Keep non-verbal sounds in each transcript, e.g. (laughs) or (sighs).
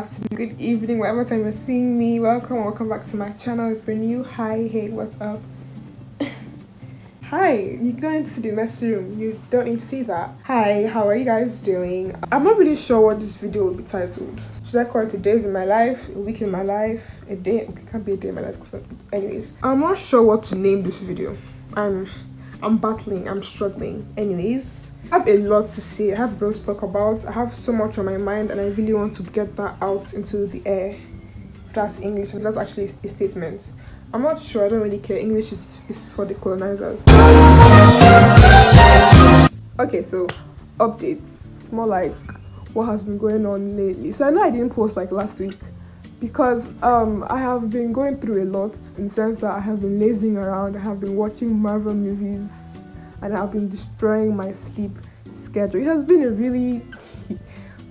afternoon, good evening, whatever time you're seeing me. Welcome, welcome back to my channel. If you're new, hi, hey, what's up? (laughs) hi, you go into the messy room. You don't need to see that. Hi, how are you guys doing? I'm not really sure what this video will be titled. Should I call it a days in my life, a week in my life, a day? Okay, can't be a day in my life. Because Anyways, I'm not sure what to name this video. I'm, I'm battling. I'm struggling. Anyways. I have a lot to say. I have a lot to talk about. I have so much on my mind and I really want to get that out into the air. That's English and that's actually a statement. I'm not sure. I don't really care. English is, is for the colonizers. Okay, so updates. More like what has been going on lately. So I know I didn't post like last week because um I have been going through a lot in the sense that I have been lazing around. I have been watching Marvel movies and I've been destroying my sleep schedule. It has been a really (laughs)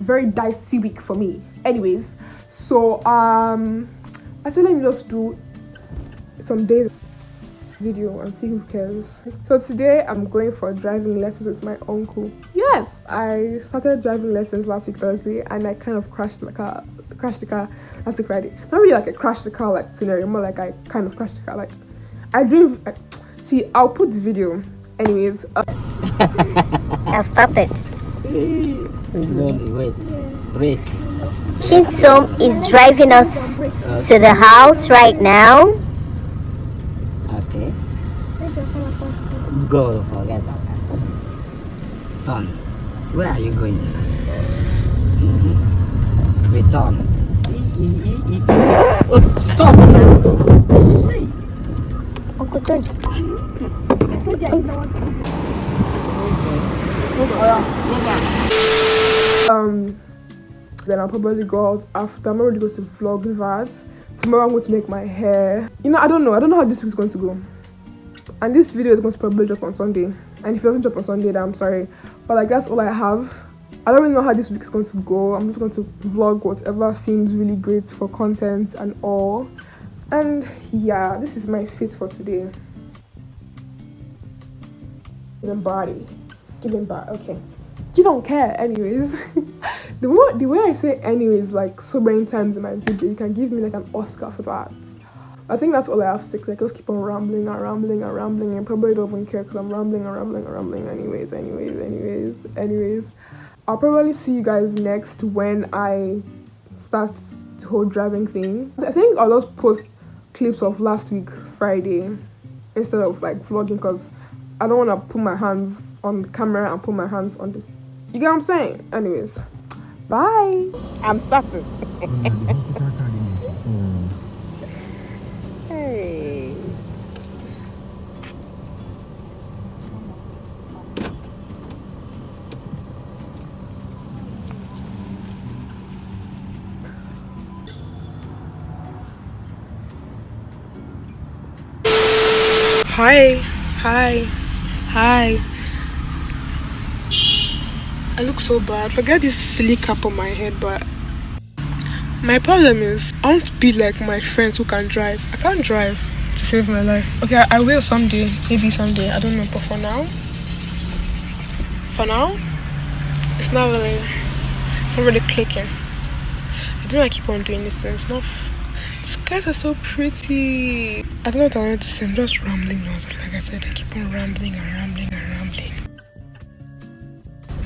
very dicey week for me. Anyways, so um I said let me just do some days video and see who cares. So today I'm going for driving lessons with my uncle. Yes, I started driving lessons last week Thursday and I kind of crashed the car crashed the car last week Friday. Not really like I crashed the car like scenario, more like I kind of crashed the car like I drove see I'll put the video anyways uh, (laughs) I've started. Slowly, wait. Break. Chinsom is driving us to the house right now. Okay. Go, forget about that. Turn. Where are you going? Return. E- e- e- Oh, stop! Uncle George. Um then I'll probably go out after. I'm already going to vlog that. Tomorrow I'm going to make my hair. You know, I don't know. I don't know how this week's going to go. And this video is going to probably drop on Sunday. And if it doesn't drop on Sunday, then I'm sorry. But like that's all I have. I don't really know how this week is going to go. I'm just going to vlog whatever seems really great for content and all. And yeah, this is my fit for today. Giving body. Giving body. Okay. You don't care anyways. (laughs) the way the way I say anyways like so many times in my video, you can give me like an Oscar for that. I think that's all I have to say. I just keep on rambling and rambling and rambling and probably don't even care because I'm rambling and rambling and rambling anyways, anyways, anyways, anyways. I'll probably see you guys next when I start the whole driving thing. I think I'll just post clips of last week Friday instead of like vlogging because I don't want to put my hands on the camera and put my hands on the. You get what I'm saying? Anyways, bye. I'm starting. (laughs) hey. Hi, hi, hi. I look so bad. Forget this silly cap on my head, but my problem is I want to be like my friends who can drive. I can't drive to save my life. Okay, I, will someday, maybe someday. I don't know, but for now, for now, it's not really, it's not really clicking. I don't know. I keep on doing this, and it's not. These guys are so pretty. I don't know what to say. I'm just rambling now. Like I said, I keep on rambling and rambling and rambling.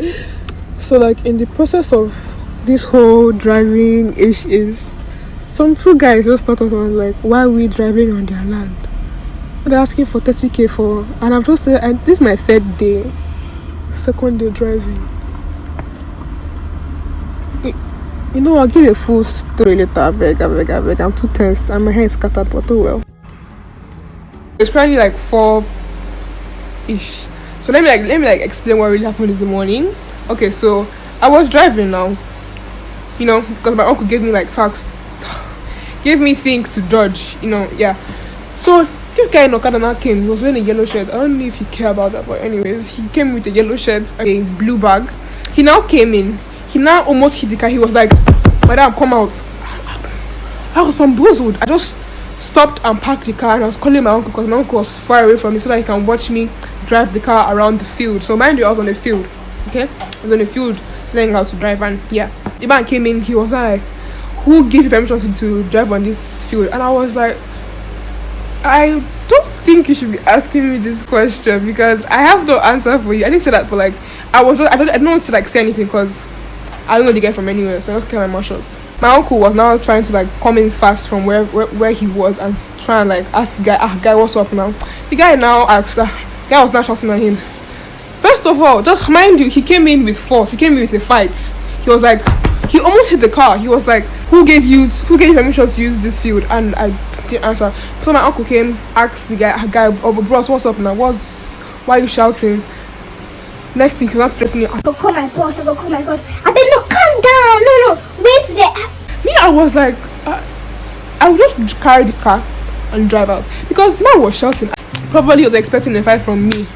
(gasps) So, like in the process of this whole driving ish is, some two guys just thought of us like, why are we driving on their land? They're asking for 30k for, and I'm just and this is my third day, second day driving. You- know, I'll give a full story later. I beg, I beg, I beg. I'm too tense and my hair is scattered, but oh well. It's probably like four ish. So let me like let me like explain what really happened in the morning. Okay, so I was driving now. You know, because my uncle gave me like tasks, (sighs) gave me things to dodge. You know, yeah. So this guy in Okada now came. He was wearing a yellow shirt. I don't know if you care about that, but anyways, he came with a yellow shirt, and a blue bag. He now came in. He now almost hit the car. He was like, "Madam, come out." (sighs) I was bamboozled. I just stopped and parked the car and I was calling my uncle because my uncle was far away from me so that he can watch me drive the car around the field. So mind you, I was on the field. Okay, I was on the field learning how to drive and yeah. The man came in, he was like, Who gave you permission to, to drive on this field? And I was like, I don't think you should be asking me this question because I have no answer for you. I didn't say that for like I was I don't I don't want to like say anything because I don't know the guy from anywhere, so I just kept my mouth shut. My uncle was now trying to like come in fast from where where, where he was and try and like ask the guy, ah guy, what's up now? The guy now asked, uh, guy was now shouting at him. First of all, just mind you, he came in with force. He came in with a fight. He was like, he almost hit the car. He was like, who gave you who gave you permission to use this field? And I didn't answer. So my uncle came, asked the guy, guy, oh bros, what's up now? What's why are you shouting? Next thing he was threatening. Go call my boss. Go call my boss. I been no, calm down. No, no, Me, I was like, uh, I would just carry this car and drive out because the man was shouting. Probably was expecting a fight from me.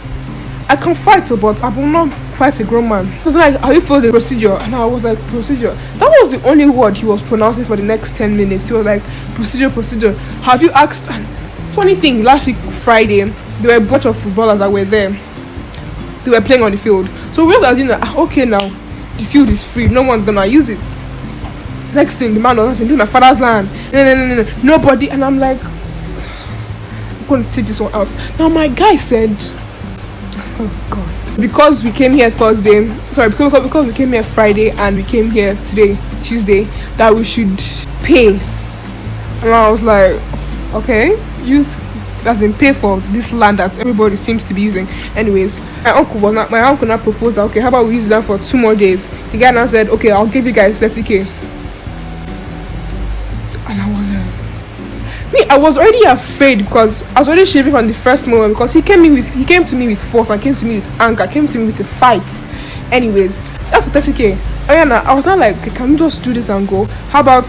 I can fight, but I will not fight a grown man. He was like, Are you for the procedure? And I was like, Procedure. That was the only word he was pronouncing for the next 10 minutes. He was like, Procedure, procedure. Have you asked? And funny thing, last week, Friday, there were a bunch of footballers that were there. They were playing on the field. So we were asking, ah, okay, now the field is free, no one's gonna use it. Next thing, the man was saying, This is my father's land. No, no, no, no, no. Nobody. And I'm like, I'm going to sit this one out. Now, my guy said, Oh, God. Because we came here Thursday, sorry, because, because we came here Friday and we came here today, Tuesday, that we should pay. And I was like, okay, use as in pay for this land that everybody seems to be using. Anyways, my uncle was not my uncle now proposed okay, how about we use that for two more days? The guy now said, Okay, I'll give you guys 30k. I was already afraid because I was already shaving from the first moment because he came in with he came to me with force and came to me with anger, came to me with a fight. Anyways, that's 30k. Oh I was not like, okay, can we just do this and go? How about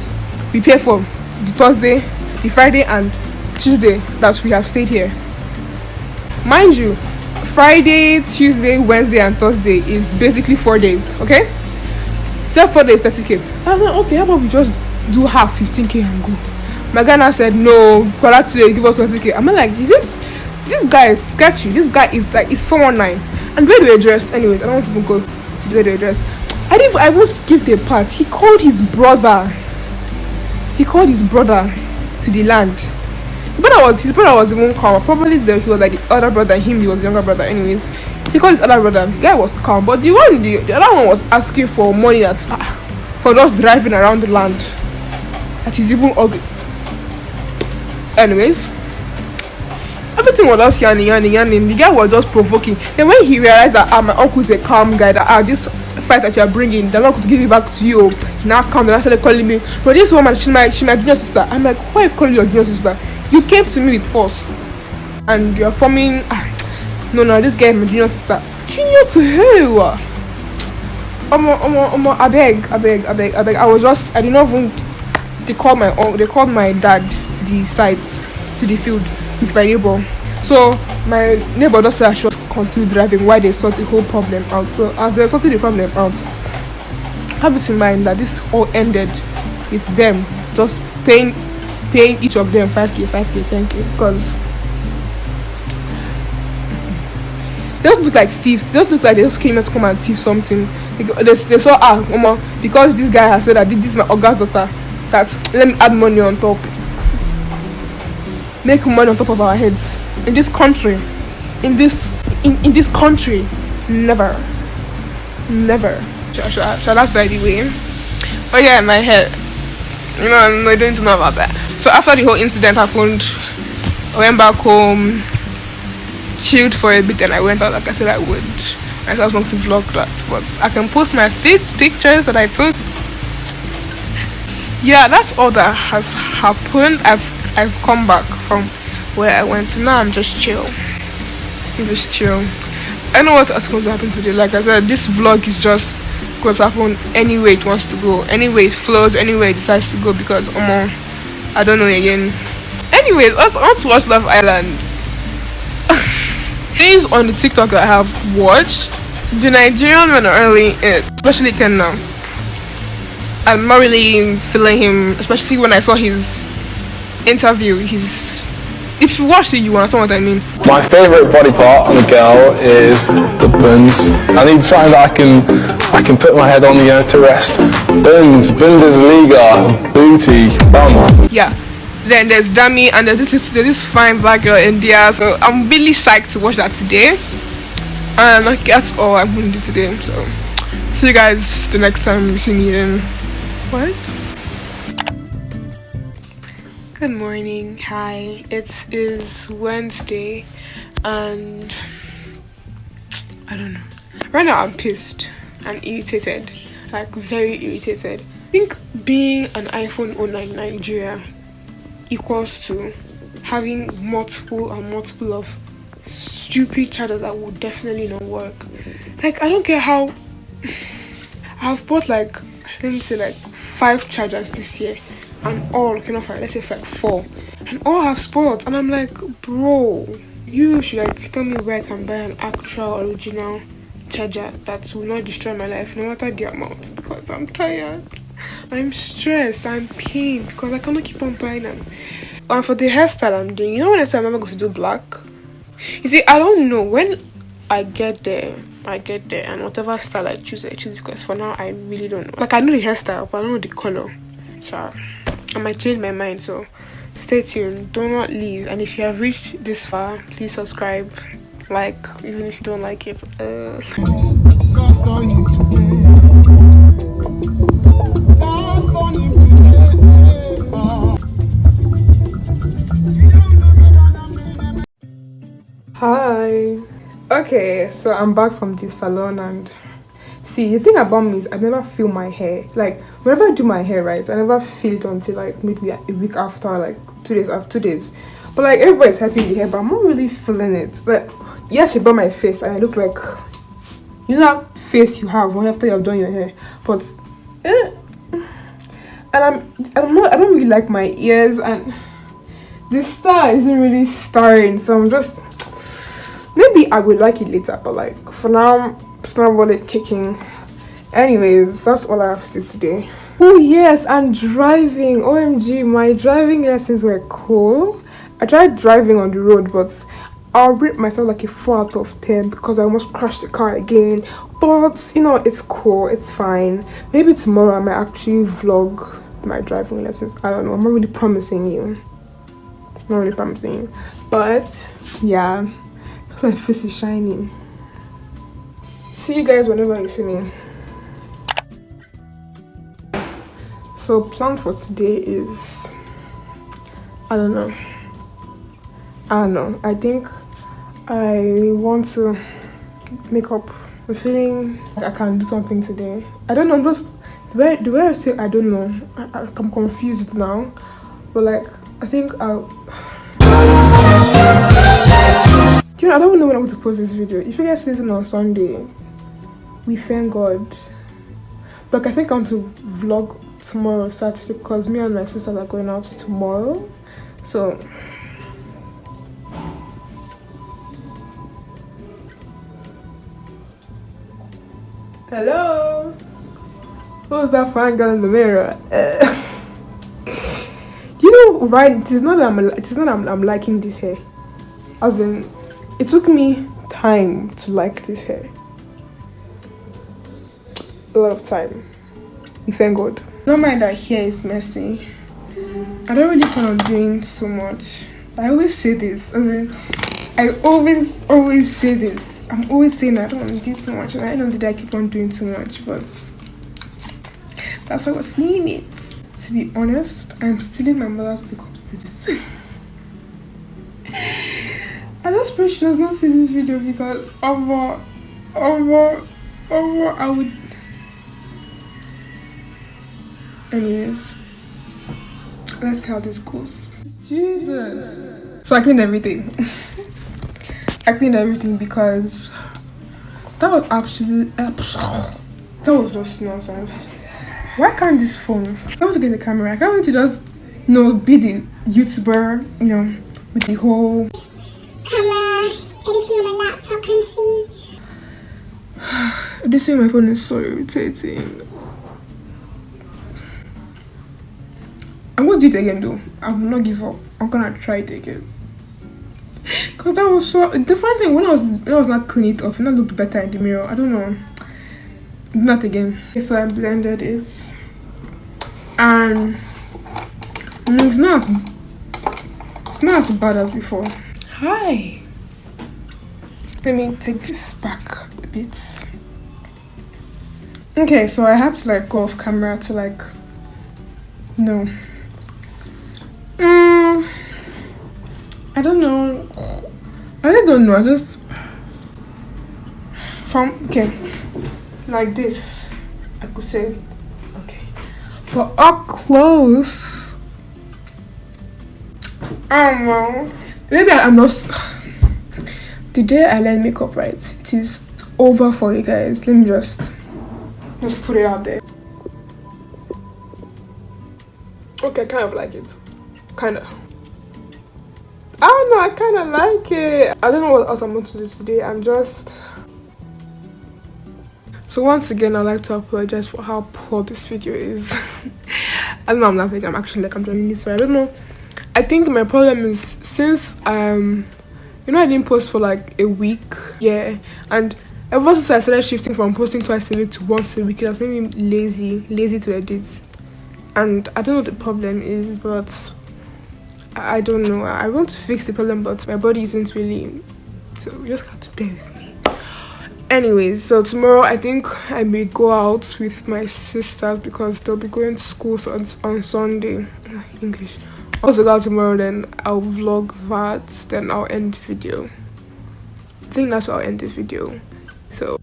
we pay for the Thursday, the Friday, and Tuesday that we have stayed here. Mind you, Friday, Tuesday, Wednesday, and Thursday is basically four days, okay? So four days, 30k. I was like, okay, how about we just do half 15k and go? My now said, no, Kola today, give us 20k. I'm like, is this this guy is sketchy. This guy is like, it's 419. And where do we dressed? Anyways, I don't want to even go to where they dressed. I didn't, I will skip the part. He called his brother. He called his brother to the land brother was his brother was even calm. Probably the, he was like the other brother, him he was the younger brother. Anyways, he called his other brother. The guy was calm, but the one the, the other one was asking for money that for just driving around the land. That is even ugly. Anyways, everything was just yanning, yanning, yanning. The guy was just provoking. And when he realized that ah, my uncle's a calm guy, that ah, this fight that you're bringing, they're not going to give it back to you. Now come, they started calling me. But this woman, she's my, she's my junior sister. I'm like, why you calling your junior sister? You came to me with force, and you're forming. Ah, (tsk) no, no, this guy is my junior sister. Junior to who? Omo, omo, omo, I beg, I beg, I beg, I beg. I was just, I did not even. They called my, they called my dad the site, to the field with my neighbor. So my neighbor just said I should continue driving while they sort the whole problem out. So as they sorted the problem out, have it in mind that this all ended with them just paying paying each of them 5k 5k 10k because they just look like thieves they just look like they just came here to come and thief something they, they, they saw ah mama because this guy has said that this is my august daughter that let me add money on top make money on top of our heads. In this country in this in, in this country never never. Shall, that's by the way. Oh yeah my head you know i don't know about that. So after the whole incident happened i went back home chilled for a bit and i went out like i said i would. I was going to vlog that but i can post my feet pictures that i took. Yeah that's all that has happened. I've i've come back from where i went to now i'm just chill I'm just chill i know what else to happen today like i said this vlog is just going to happen anyway it wants to go anyway it flows anyway it decides to go because um, I don't know again. Anyways, I want to watch Love Island. (laughs) Things on the TikTok that I have watched, the Nigerian men are really it, especially Ken now. I'm not really feeling him, especially when I saw his interview. He's if you watch it, you understand what I mean. My favourite body part on a girl is the buns. I need something that I can I can put my head on, you know, to rest. Buns, Bundesliga, booty, bum. Yeah. Then there's Dami and there's this there's this fine black girl in Indiyah. So I'm really psyched to watch that today. And that's all I'm gonna do today. So see you guys the next time you see me in what? Good morning. Hi. It is Wednesday and I don't know. Right now I'm pissed and irritated. Like very irritated. I think being an iPhone owner in Nigeria equals to having multiple and multiple of stupid chargers that will definitely not work. Like I don't care how (sighs) I've bought like let me say like five chargers this year and all cannot find let's say like four. And all have spoiled and i'm like bro you should like tell me where i can buy an actual original charger that will not destroy my life no matter the amount because i'm tired. I'm stressed. I'm pained because i cannot keep on buying them. And for the hairstyle i'm doing you know when i say i'm going to do black? You see i don't know. When i get there i get there and whatever style i choose i choose because for now i really don't know. Like i know the hairstyle but i don't know the color. So I might change my mind. So stay tuned. Do not leave. And if you have reached this far, please subscribe, like, even if you don't like it. Uh. Hi. Okay, so I'm back from the salon and see the thing about me is i never feel my hair like whenever i do my hair right i never feel it until like maybe a week after like two days after two days. But like everybody's happy with the hair but i'm not really feeling it. Like yes brought my face and i look like you know that face you have when after you've done your hair but eh, and i'm i'm not i don't really like my ears and the star isn't really starring so i'm just maybe i would like it later but like for now it's really kicking. Anyways that's all i have to do today. Oh yes and driving. Omg my driving lessons were cool. I tried driving on the road but i'll rate myself like a 4 out of 10 because i almost crashed the car again. But you know it's cool it's fine. Maybe tomorrow i might actually vlog my driving lessons. I don't know i'm not really promising you. Not really promising you. But yeah (laughs) my face is shining see you guys whenever you see me. So plan for today is i don't know. I don't know. I think i want to make up i'm feeling like i can do something today. I don't know i'm just the way the way i say i don't know. I, i'm confused now. But like i think i'll (sighs) you know, I don't know when I'm going to post this video. If you guys listen on Sunday, we thank God. But I think I want to vlog tomorrow, Saturday, because me and my sisters are going out tomorrow. So Hello? Who's that fine girl in the mirror? (laughs) You know, right? It is not that I'm. It is not I'm, I'm liking this hair. As in, it took me time to like this hair lot of time. We thank God. Don't mind that hair is messy. I don't really plan on doing so much. I always say this. As in, I always, always say this. I'm always saying I don't want to do too much, and I don't think I keep on doing too much, but that's how I was seeing it. To be honest, I'm stealing my mother's makeup to this. I just pray she does not see this video because over, over, over, I would anyways let's see how this goes. Jesus. So i cleaned everything. (laughs) I cleaned everything because that was absolutely that was just nonsense. Why can't this phone i want to get the camera. I can't want to just you know be the youtuber you know with the whole (sighs) camera editing on my laptop kind of thing this way my phone is so irritating do it again though. I will not give up. I'm gonna try it again. Cause that was so the funny thing when I was when I was not clean it off, and I looked better in the mirror. I don't know. Not again. Okay, so I blended it, and mm, it's not as it's not as bad as before. Hi. Let me take this back a bit. Okay, so I had to like go off camera to like no. Mm, I don't know. I don't know. I just from okay, like this. I could say okay, but up close. I don't know. Maybe I'm not. (sighs) The day I learn makeup right, it is over for you guys. Let me just just put it out there. Okay, kind of like it. Kind of. I don't know, I kind of like it. I don't know what else I'm going to do today. I'm just... So once again, I'd like to apologize for how poor this video is. (laughs) I don't know, I'm laughing. I'm actually like, I'm genuinely sorry. I don't know. I think my problem is since, um, you know, I didn't post for like a week. Yeah. And ever since I started shifting from posting twice a week to once a week, it has made me lazy, lazy to edit. And I don't know what the problem is, but I don't know. I want to fix the problem, but my body isn't really. So you just have to bear with me. Anyways, so tomorrow I think I may go out with my sisters because they'll be going to school on, on Sunday. (sighs) English. Also go out tomorrow, then I'll vlog that, then I'll end the video. I think that's what I'll end this video. So.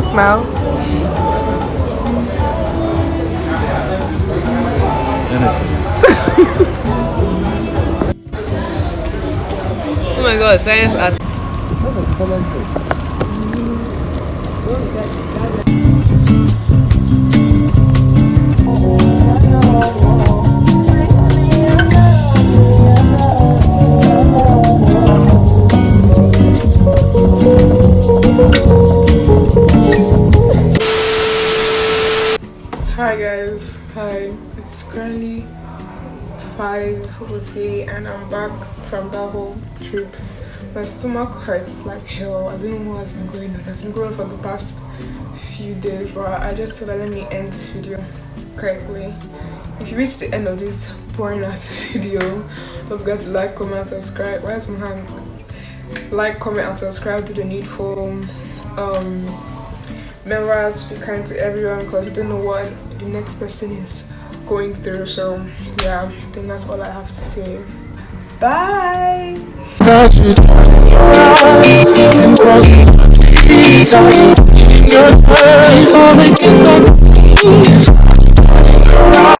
I'll smile. (laughs) Oh my god, science art. Hi guys, hi. It's currently 5.03 and I'm back from that whole trip. My stomach hurts like hell. I don't know has been going on. It's been going for the past few days but I just thought let me end this video correctly. If you reach the end of this boring ass (laughs) video, don't forget to like, comment, subscribe. Where's my hand? Like, comment and subscribe to the needful. Um remember to be kind to everyone because you don't know what the next person is going through so yeah i think that's all i have to say. Bye